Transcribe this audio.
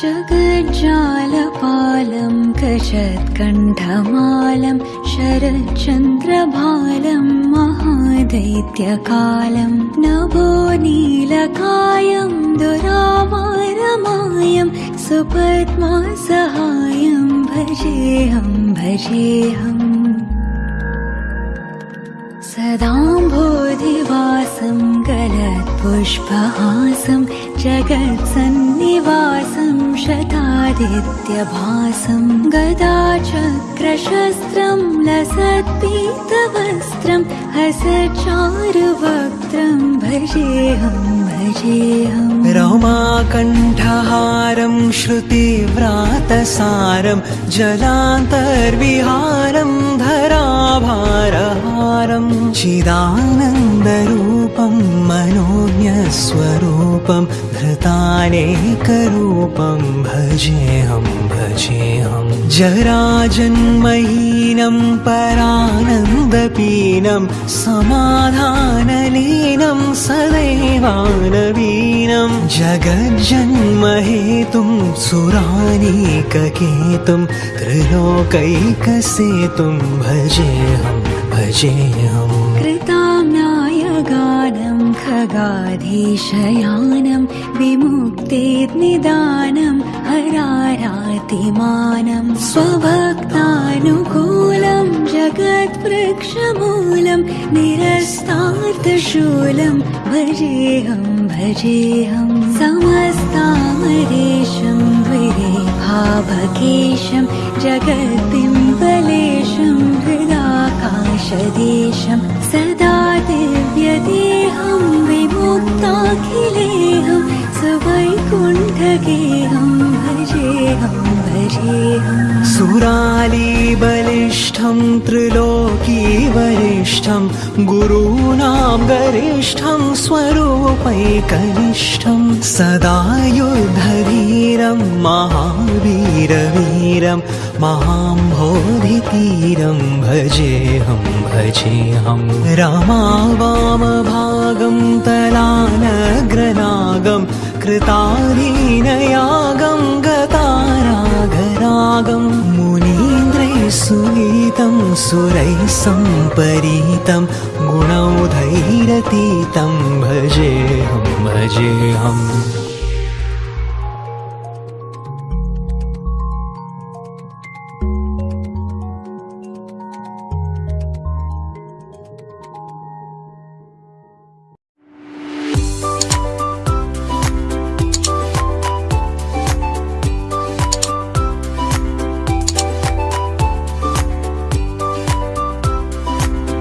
जगज्जालपालं कषत्कण्ठमालं शरच्चन्द्रभालं महादैत्यकालं नभो नीलकायं दुरामारमायं सुपद्मा सहायं भजेऽहं भजेऽहम् सदाम्भोधिवासं गलत्पुष्पहासं जगत्सन्निवासं शतादित्यभासं गदाचक्रशस्त्रं लसत्पीतवस्त्रं हसचारुवक्त्रं भजेऽहं भजेऽहम् रमाकण्ठहारं श्रुतिव्रातसारं जलान्तर्विहारं धराभारहारम् चिदानन्दरूपं मनोज्ञस्वरूपं धृतानेकरूपं भजेऽहं भजेऽहं जराजन्महीनं परानन्दपीनं समाधानलीनं सदैवानवीनं। जगज्जन्महेतुं सुरानीककेतुं त्रिलोकैकसेतुं भजेऽहं भजेऽहम् खगाधीशयानं विमुक्तेर्निदानं हरारातिमानं स्वभक्तानुकूलं जगद्वृक्षमूलं निरस्तार्थशूलं भजेऽहं भजेऽहं समस्तामरेशं द्विरेभावकेशं जगद्बिम्बलेशं हृदाकाशदेशं सदा सुवैकुण्ठगेहं भजेऽहं भजेऽहम् सुरालीबलिष्ठं त्रिलोकीवरिष्ठं गुरूणां गरिष्ठं स्वरूपैकनिष्ठं। सदा युद्धवीरं महावीरवीरं महाम्भोधितीरं भजेऽहं भजेऽहं रामावामभागं तलानग्रनागं कृतालीनयागं सुरैः सम्परीतं गुणौधैरतीतं भजेऽहं भजेऽहम्